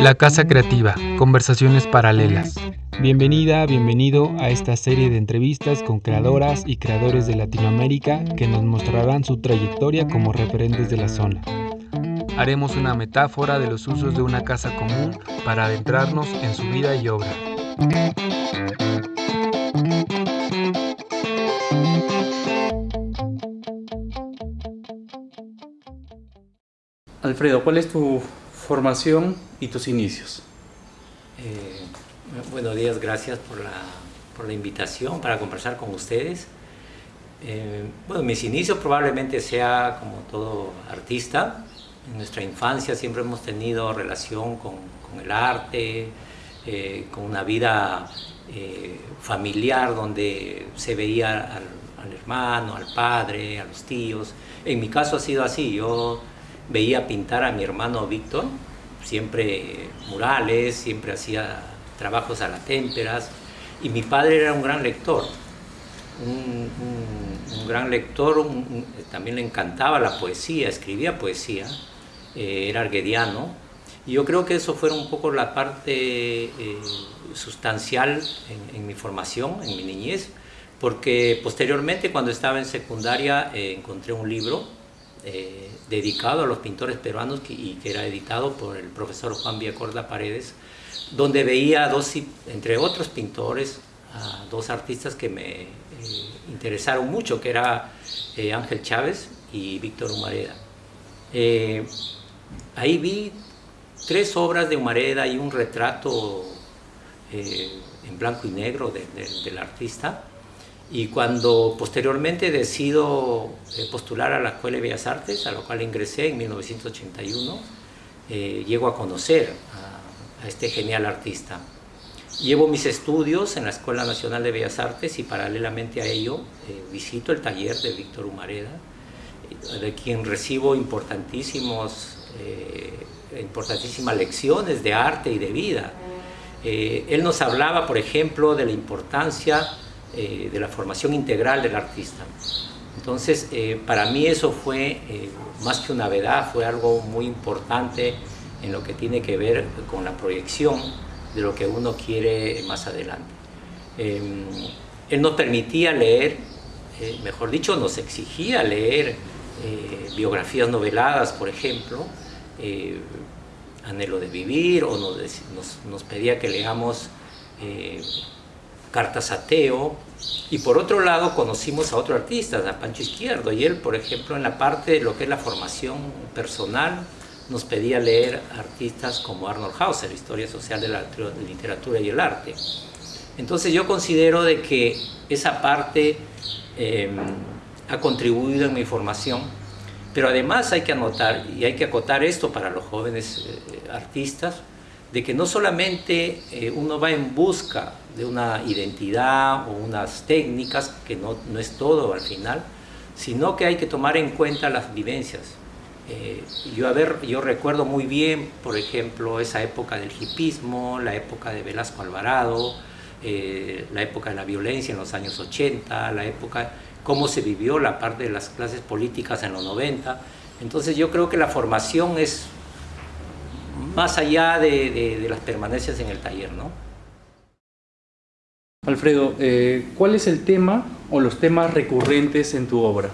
La Casa Creativa, conversaciones paralelas. Bienvenida, bienvenido a esta serie de entrevistas con creadoras y creadores de Latinoamérica que nos mostrarán su trayectoria como referentes de la zona. Haremos una metáfora de los usos de una casa común para adentrarnos en su vida y obra. Alfredo, ¿cuál es tu formación y tus inicios? Eh, buenos días, gracias por la, por la, invitación para conversar con ustedes. Eh, bueno, mis inicios probablemente sea como todo artista. En nuestra infancia siempre hemos tenido relación con, con el arte, eh, con una vida familiar donde se veía al, al hermano, al padre, a los tíos. En mi caso ha sido así, yo veía pintar a mi hermano Víctor, siempre murales, siempre hacía trabajos a las témperas, y mi padre era un gran lector, un, un, un gran lector, un, también le encantaba la poesía, escribía poesía, eh, era arguediano, y yo creo que eso fue un poco la parte eh, sustancial en, en, mi formación, en mi niñez, porque posteriormente cuando estaba en secundaria eh, encontré un libro eh, dedicado a los pintores peruanos que, y que era editado por el profesor Juan Villacorda Paredes, donde veía, dos, entre otros pintores, a dos artistas que me eh, interesaron mucho, que era eh, Ángel Chávez y Víctor Humareda. Eh, ahí vi tres obras de Humareda y un retrato en blanco y negro de, de, del artista, y cuando posteriormente decido eh, postular a la Escuela de Bellas Artes, a la cual ingresé en 1981, eh, llego a conocer a, este genial artista. Llevo mis estudios en la Escuela Nacional de Bellas Artes y paralelamente a ello eh, visito el taller de Víctor Humareda, de quien recibo importantísimos, eh, importantísimas lecciones de arte y de vida. Eh, él nos hablaba, por ejemplo, de la importancia eh, de la formación integral del artista. Entonces, eh, para mí eso fue, eh, más que una verdad, fue algo muy importante en lo que tiene que ver con la proyección de lo que uno quiere más adelante. él nos permitía leer, mejor dicho, nos exigía leer biografías noveladas, por ejemplo, Anhelo de Vivir, o nos, nos pedía que leamos cartas a Teo, y por otro lado conocimos a otro artista, a Pancho Izquierdo, y él, por ejemplo, en la parte de lo que es la formación personal, nos pedía leer artistas como Arnold Hauser, Historia Social de la Literatura y el Arte. Entonces yo considero de que esa parte eh, ha contribuido en mi formación, pero además hay que anotar y hay que acotar esto para los jóvenes eh, artistas, de que no solamente eh, uno va en busca de una identidad o unas técnicas, que no, no, es todo al final, sino que hay que tomar en cuenta las vivencias. Eh, yo, a ver, yo recuerdo muy bien, por ejemplo, esa época del hipismo, la época de Velasco Alvarado, eh, la época de la violencia en los años 80, la época, cómo se vivió la parte de las clases políticas en los 90. Entonces yo creo que la formación es más allá de, de, de las permanencias en el taller, ¿no? Alfredo, eh, ¿cuál es el tema o los temas recurrentes en tu obra?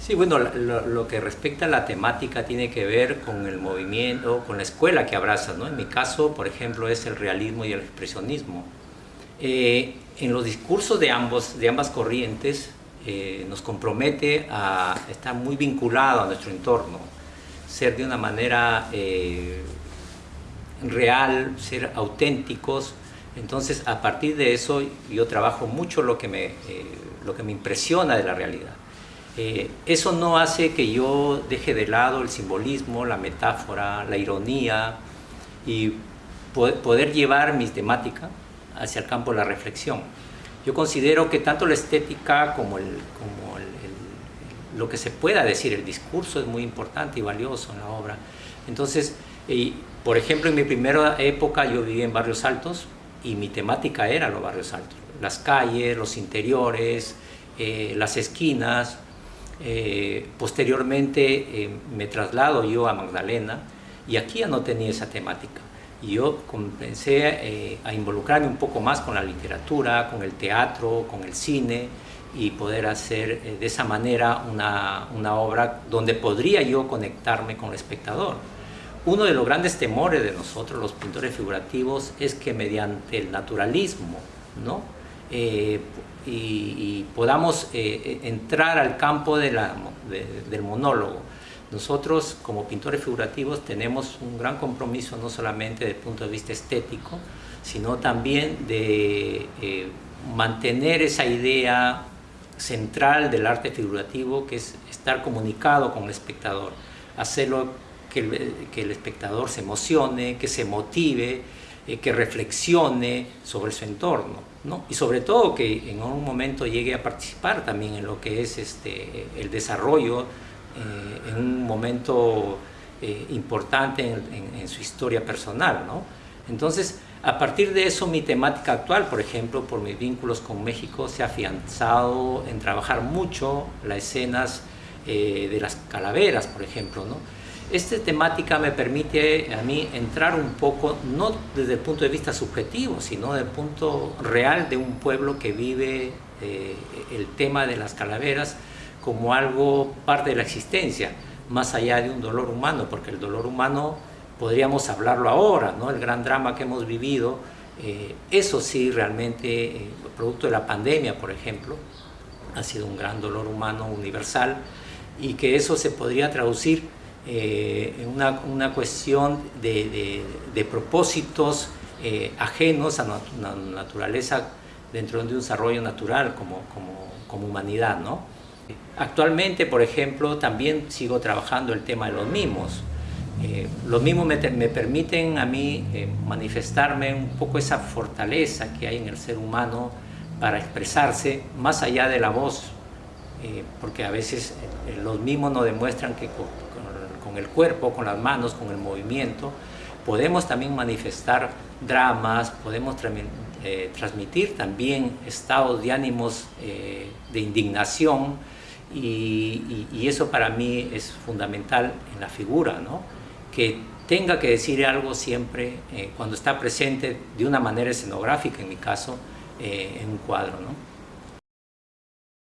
Sí, bueno, lo, lo, que respecta a la temática tiene que ver con el movimiento, con la escuela que abrazas, ¿no? En mi caso, por ejemplo, es el realismo y el expresionismo. Eh, en los discursos de, ambos, de ambas corrientes eh, nos compromete a estar muy vinculado a nuestro entorno, ser de una manera eh, real, ser auténticos. Entonces, a partir de eso, yo trabajo mucho lo que me, eh, lo que me impresiona de la realidad. Eh, eso no hace que yo deje de lado el simbolismo, la metáfora, la ironía y poder llevar mis temáticas hacia el campo de la reflexión. Yo considero que tanto la estética como, el, como lo que se pueda decir, el discurso es muy importante y valioso en la obra. Entonces, y, por ejemplo, en mi primera época yo viví en barrios altos y mi temática era los barrios altos, las calles, los interiores, eh, las esquinas. Eh, posteriormente eh, me traslado yo a Magdalena Y aquí ya no tenía esa temática. Y yo comencé eh, a involucrarme un poco más con la literatura, con el teatro, con el cine y poder hacer eh, de esa manera una, una obra donde podría yo conectarme con el espectador. Uno de los grandes temores de nosotros, los pintores figurativos, es que mediante el naturalismo, ¿no? Eh, y, podamos eh, entrar al campo de la, del monólogo. Nosotros como pintores figurativos tenemos un gran compromiso no solamente desde el punto de vista estético, sino también de eh, mantener esa idea central del arte figurativo que es estar comunicado con el espectador, hacerlo que el, espectador se emocione, que se motive, eh, que reflexione sobre su entorno. ¿no? Y sobre todo que en un momento llegue a participar también en lo que es este, el desarrollo, eh, en un momento eh, importante en, en, su historia personal. ¿no? Entonces, a partir de eso, mi temática actual, por ejemplo, por mis vínculos con México, se ha afianzado en trabajar mucho las escenas de las calaveras, por ejemplo, ¿no? Esta temática me permite a mí entrar un poco, no desde el punto de vista subjetivo, sino desde el punto real de un pueblo que vive eh, el tema de las calaveras como algo parte de la existencia, más allá de un dolor humano, porque el dolor humano podríamos hablarlo ahora, ¿no? el gran drama que hemos vivido, eh, eso sí realmente, eh, producto de la pandemia, por ejemplo, ha sido un gran dolor humano universal y que eso se podría traducir eh, una, una, cuestión de, propósitos eh, ajenos a la naturaleza dentro de un desarrollo natural como, como, como humanidad. ¿no? Actualmente, por ejemplo, también sigo trabajando el tema de los mimos. Eh, los mimos me, permiten a mí manifestarme un poco esa fortaleza que hay en el ser humano para expresarse más allá de la voz, porque a veces los mimos nos demuestran que con el cuerpo, con las manos, con el movimiento, podemos también manifestar dramas, podemos eh, transmitir también estados de ánimos eh, de indignación y, eso para mí es fundamental en la figura, ¿no? Que tenga que decir algo siempre eh, cuando está presente de una manera escenográfica, en mi caso, en un cuadro. ¿no?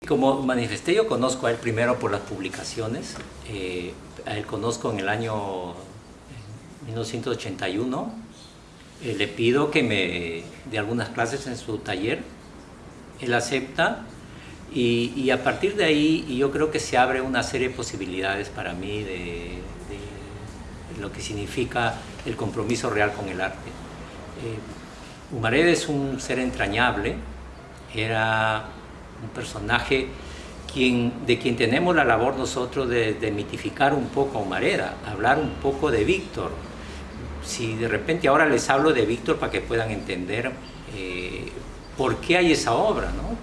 Como manifesté, yo conozco a él primero por las publicaciones. Eh, a él conozco en el año 1981. Eh, le pido que me dé algunas clases en su taller. Él acepta y, a partir de ahí yo creo que se abre una serie de posibilidades para mí de, lo que significa el compromiso real con el arte. Eh, Humared es un ser entrañable, era un personaje quien, de quien tenemos la labor nosotros de, de mitificar un poco a Humareda, hablar un poco de Víctor. Si de repente ahora les hablo de Víctor para que puedan entender eh, por qué hay esa obra. ¿no?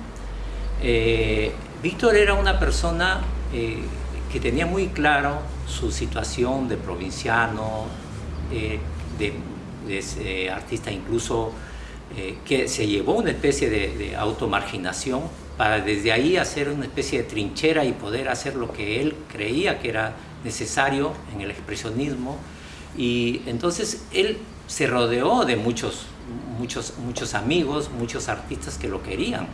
Eh, Víctor era una persona eh, que tenía muy claro su situación de provinciano, de, de artista incluso que se llevó una especie de, de automarginación para desde ahí hacer una especie de trinchera y poder hacer lo que él creía que era necesario en el expresionismo. Y entonces él se rodeó de muchos, muchos, muchos amigos, muchos artistas que lo querían.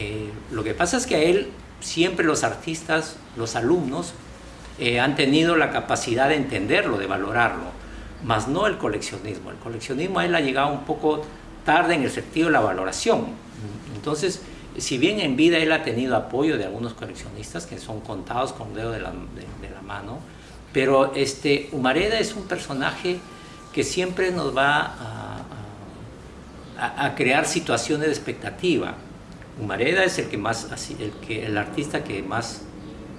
Eh, lo que pasa es que a él siempre los artistas, los alumnos, eh, han tenido la capacidad de entenderlo, de valorarlo, más no el coleccionismo. El coleccionismo a él ha llegado un poco tarde en el sentido de la valoración. Entonces, si bien en vida él ha tenido apoyo de algunos coleccionistas que son contados con dedo de la, mano, pero este, Humareda es un personaje que siempre nos va a, crear situaciones de expectativa. Humareda es el, que más, el, que, el artista que más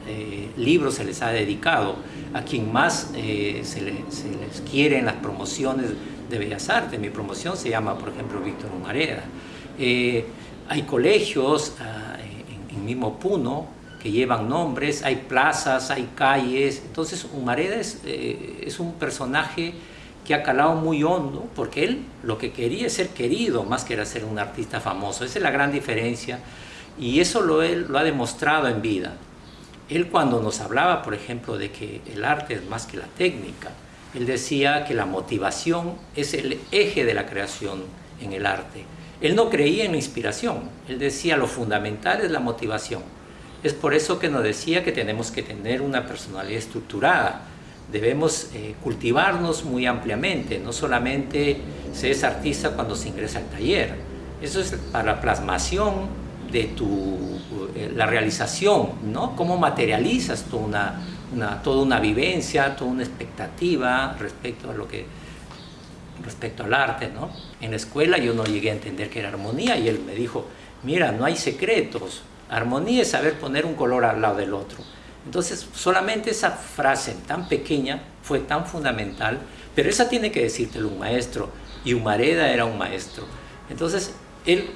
eh, libros se les ha dedicado, a quien más eh, se, les quiere en las promociones de Bellas Artes. Mi promoción se llama, por ejemplo, Víctor Humareda. Eh, hay colegios ah, en, mismo Puno que llevan nombres, hay plazas, hay calles. Entonces Humareda es, es un personaje que ha calado muy hondo, porque él lo que quería es ser querido más que era ser un artista famoso. Esa es la gran diferencia y eso lo, él, lo ha demostrado en vida. Él cuando nos hablaba, por ejemplo, de que el arte es más que la técnica, Él decía que la motivación es el eje de la creación en el arte. Él no creía en la inspiración, él decía lo fundamental es la motivación. Es por eso que nos decía que tenemos que tener una personalidad estructurada, debemos eh, cultivarnos muy ampliamente, no solamente se es artista cuando se ingresa al taller, eso es para la plasmación de tu, eh, la realización, ¿no? Cómo materializas toda una, una, toda una vivencia, toda una expectativa respecto a lo que respecto al arte, ¿no? En la escuela yo no llegué a entender qué era armonía y él me dijo, mira, no hay secretos, armonía es saber poner un color al lado del otro. Entonces, solamente esa frase tan pequeña fue tan fundamental, pero esa tiene que decírtelo un maestro, y Humareda era un maestro. Entonces, él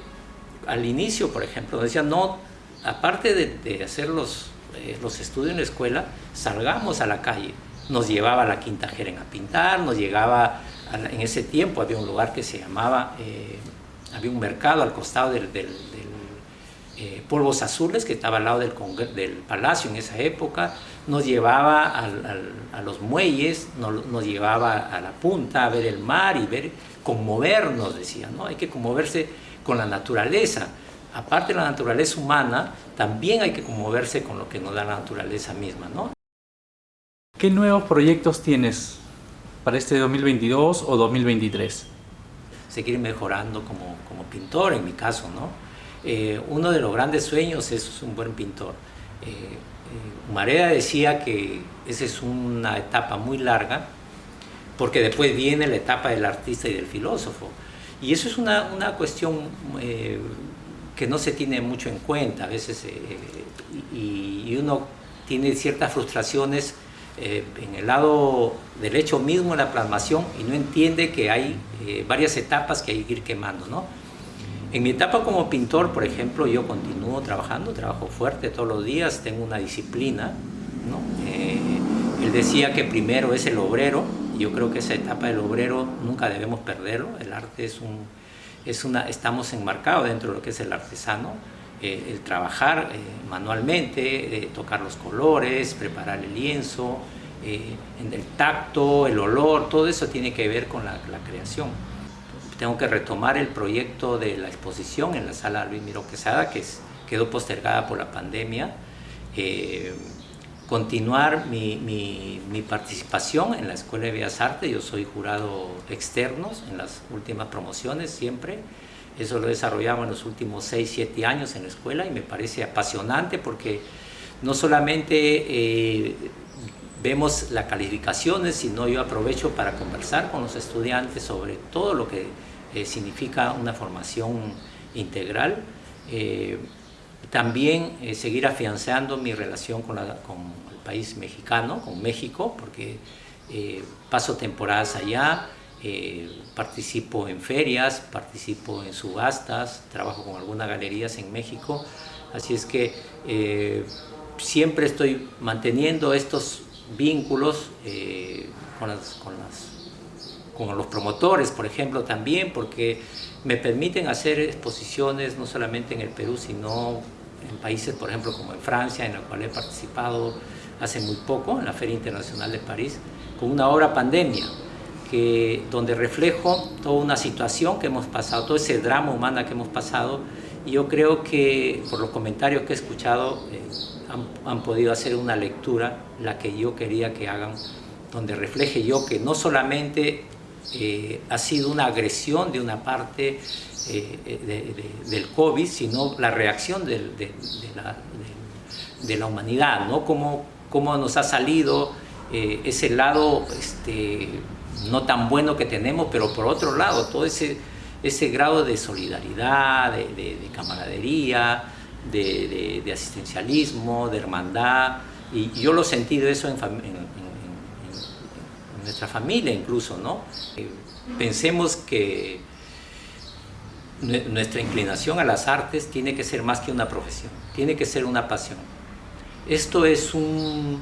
al inicio, por ejemplo, decía, no, aparte de, hacer los, eh, los estudios en la escuela, salgamos a la calle. Nos llevaba a la Quinta Jeren a pintar, nos llegaba, en ese tiempo había un lugar que se llamaba, eh, había un mercado al costado del eh, polvos azules que estaba al lado del, del, palacio en esa época, nos llevaba a los muelles, nos, llevaba a la punta a ver el mar y ver, conmovernos, decía, ¿no? Hay que conmoverse con la naturaleza. Aparte de la naturaleza humana, también hay que conmoverse con lo que nos da la naturaleza misma, ¿no? ¿Qué nuevos proyectos tienes para este 2022 o 2023? Seguir mejorando como, como pintor, en mi caso, ¿no? Eh, uno de los grandes sueños es un buen pintor. Eh, eh, Marea decía que esa es una etapa muy larga, porque después viene la etapa del artista y del filósofo. Y eso es una, una cuestión que no se tiene mucho en cuenta a veces, y, y, uno tiene ciertas frustraciones en el lado del hecho mismo de la plasmación y no entiende que hay varias etapas que hay que ir quemando. ¿no? En mi etapa como pintor, por ejemplo, yo continúo trabajando, trabajo fuerte todos los días, tengo una disciplina. Eh, él decía que primero es el obrero, yo creo que esa etapa del obrero nunca debemos perderlo, el arte es un, una, estamos enmarcados dentro de lo que es el artesano, eh, el trabajar eh, manualmente, tocar los colores, preparar el lienzo, en el tacto, el olor, todo eso tiene que ver con la creación tengo que retomar el proyecto de la exposición en la sala Luis Miro Quesada, que quedó postergada por la pandemia. Eh, continuar mi, participación en la Escuela de Bellas Artes, yo soy jurado externo en las últimas promociones siempre, eso lo desarrollamos en los últimos 6, 7 años en la escuela y me parece apasionante porque no solamente eh, vemos las calificaciones, sino yo aprovecho para conversar con los estudiantes sobre todo lo que eh, significa una formación integral. Eh, también eh, seguir afianzando mi relación con, con, el país mexicano, con México, porque paso temporadas allá, participo en ferias, participo en subastas, trabajo con algunas galerías en México, así es que siempre estoy manteniendo estos vínculos las con los promotores, por ejemplo, también, porque me permiten hacer exposiciones no solamente en el Perú, sino en países, por ejemplo, como en Francia, en la cual he participado hace muy poco, en la Feria Internacional de París, con una obra Pandemia, que, donde reflejo toda una situación que hemos pasado, todo ese drama humano que hemos pasado, y yo creo que por los comentarios que he escuchado eh, han, han podido hacer una lectura, la que yo quería que hagan, donde refleje yo que no solamente eh, ha sido una agresión de una parte eh, del COVID, sino la reacción de, la, humanidad, ¿no? Cómo, cómo nos ha salido eh, ese lado este, no tan bueno que tenemos, pero por otro lado, todo ese, ese grado de solidaridad, de, camaradería, de, asistencialismo, de hermandad, y yo lo he sentido eso en, nuestra familia incluso, ¿no? Eh, pensemos que nuestra inclinación a las artes tiene que ser más que una profesión, tiene que ser una pasión. Esto es un,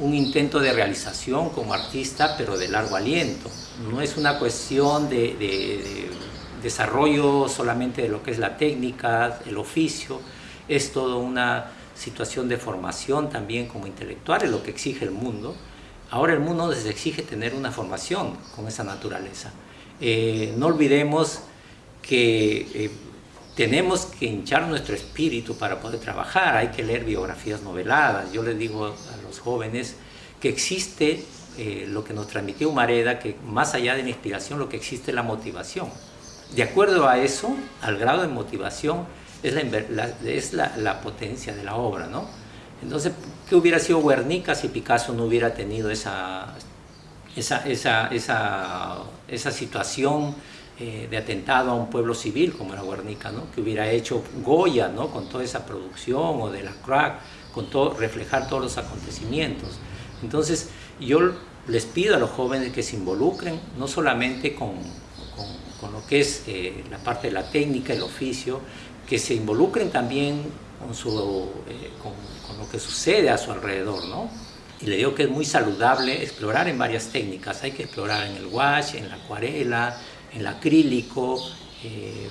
intento de realización como artista, pero de largo aliento. No es una cuestión de desarrollo solamente de lo que es la técnica, el oficio, es toda una situación de formación también como intelectual, es lo que exige el mundo, ahora el mundo nos exige tener una formación con esa naturaleza. Eh, no olvidemos que eh, tenemos que hinchar nuestro espíritu para poder trabajar, hay que leer biografías noveladas. Yo les digo a los jóvenes que existe eh, lo que nos transmitió Humareda, que más allá de la inspiración, lo que existe es la motivación. De acuerdo a eso, al grado de motivación, es la, es la, potencia de la obra, ¿no? Entonces, ¿qué hubiera sido Guernica si Picasso no hubiera tenido esa, esa, esa, esa, esa situación eh, de atentado a un pueblo civil como era Guernica, ¿no? que hubiera hecho Goya ¿no? con toda esa producción o de la crack, con todo, reflejar todos los acontecimientos. Entonces yo les pido a los jóvenes que se involucren no solamente con, con, lo que es eh, la parte de la técnica, el oficio, que se involucren también con, su, eh, con, lo que sucede a su alrededor, ¿no? Y le digo que es muy saludable explorar en varias técnicas. Hay que explorar en el wash, en la acuarela, en el acrílico, eh,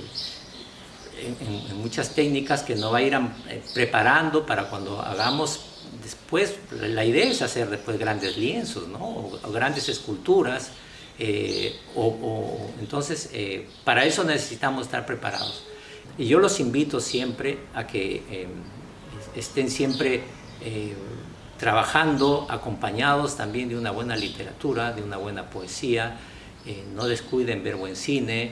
en, muchas técnicas que nos va a ir eh, preparando para cuando hagamos después, la idea es hacer después grandes lienzos, ¿no? o, grandes esculturas, eh, o, entonces para eso necesitamos estar preparados. Y yo los invito siempre a que estén siempre trabajando acompañados también de una buena literatura, de una buena poesía, eh, no descuiden ver buen cine.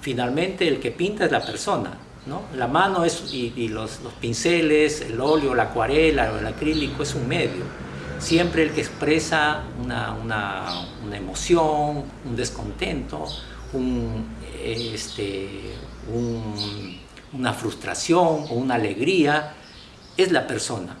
Finalmente el que pinta es la persona, ¿no? La mano es, y, los, pinceles, el óleo, la acuarela el acrílico es un medio. Siempre el que expresa una, una, emoción, un descontento, un, este, una frustración o una alegría, es la persona.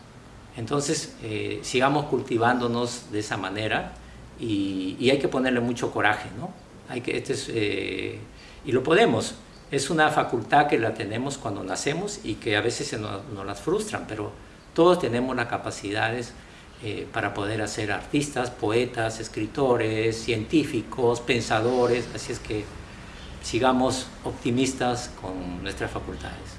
Entonces, eh, sigamos cultivándonos de esa manera y, hay que ponerle mucho coraje, ¿no? Hay que, este eh, y lo podemos. Es una facultad que la tenemos cuando nacemos y que a veces se nos, las frustran, pero todos tenemos las capacidades eh, para poder hacer artistas, poetas, escritores, científicos, pensadores, así es que sigamos optimistas con nuestras facultades.